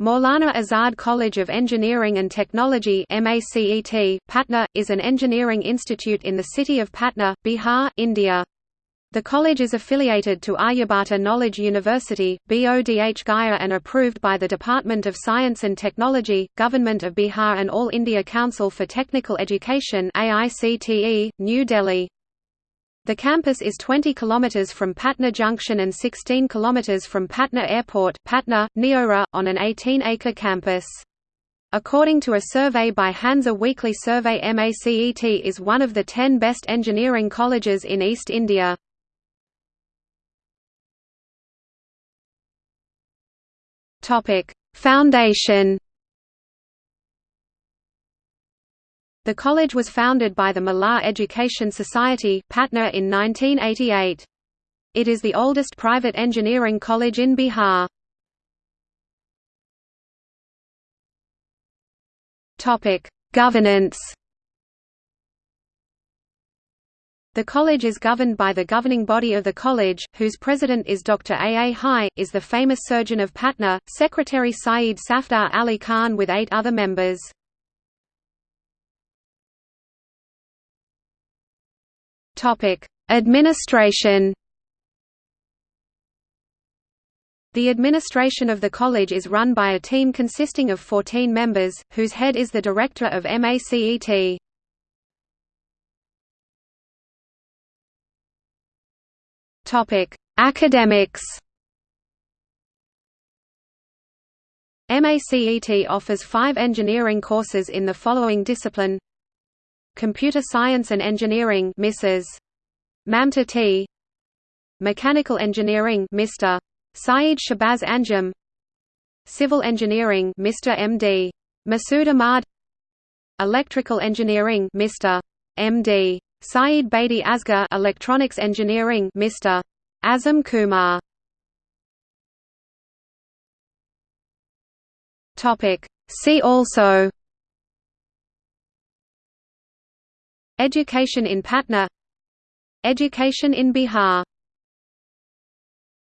Maulana Azad College of Engineering and Technology Patna, is an engineering institute in the city of Patna, Bihar, India. The college is affiliated to Aryabhata Knowledge University, BODH Gaya and approved by the Department of Science and Technology, Government of Bihar and All India Council for Technical Education New Delhi. The campus is 20 km from Patna Junction and 16 km from Patna Airport Patna, Neora, on an 18-acre campus. According to a survey by Hansa Weekly Survey MACET is one of the 10 best engineering colleges in East India. Foundation The college was founded by the Malar Education Society Patna in 1988. It is the oldest private engineering college in Bihar. Governance The college is governed by the governing body of the college, whose president is Dr. A. A. Hai, is the famous surgeon of Patna, Secretary Saeed Safdar Ali Khan with eight other members. Topic: Administration. The administration of the college is run by a team consisting of 14 members, whose head is the director of MACET. Topic: Academics. MACET offers five engineering courses in the following discipline Computer Science and Engineering Mrs. Mamta T. Mechanical Engineering Mr. Saeed Shabazz Anjum Civil Engineering Mr. M.D. Masood Ahmad Electrical Engineering Mr. M.D. Saeed Bedi Asgar Electronics Engineering Mr. Azam Kumar Topic See also Education in Patna. Education in Bihar